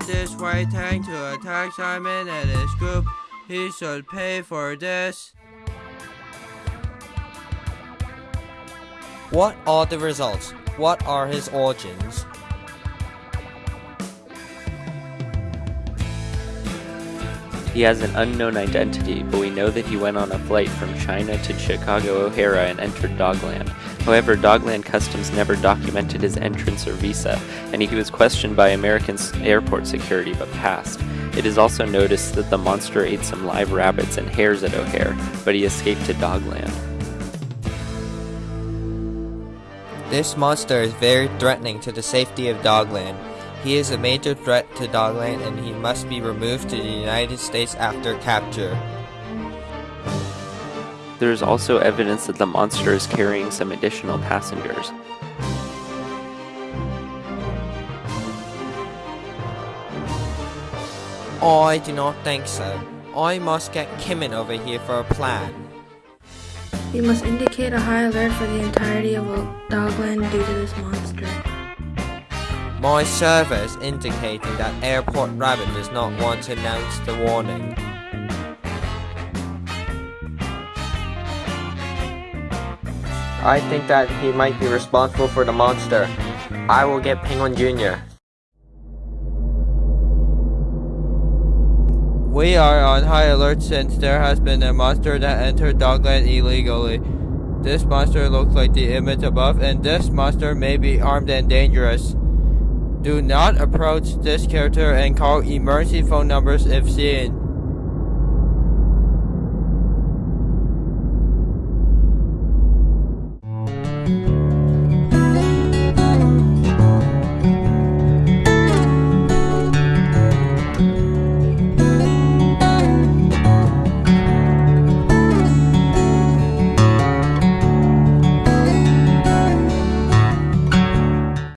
this white tank to attack Simon and his group. He should pay for this. What are the results? What are his origins? He has an unknown identity, but we know that he went on a flight from China to Chicago O'Hare and entered Dogland. However, Dogland Customs never documented his entrance or visa, and he was questioned by American airport security but passed. It is also noticed that the monster ate some live rabbits and hares at O'Hare, but he escaped to Dogland. This monster is very threatening to the safety of Dogland. He is a major threat to Dogland and he must be removed to the United States after capture. There is also evidence that the monster is carrying some additional passengers. I do not think so. I must get Kimin over here for a plan. You must indicate a high alert for the entirety of Dogland due to this monster. My server is indicating that Airport Rabbit does not want to announce the warning. I think that he might be responsible for the monster. I will get Penguin Jr. We are on high alert since there has been a monster that entered Dogland illegally. This monster looks like the image above and this monster may be armed and dangerous. Do not approach this character and call emergency phone numbers if seen.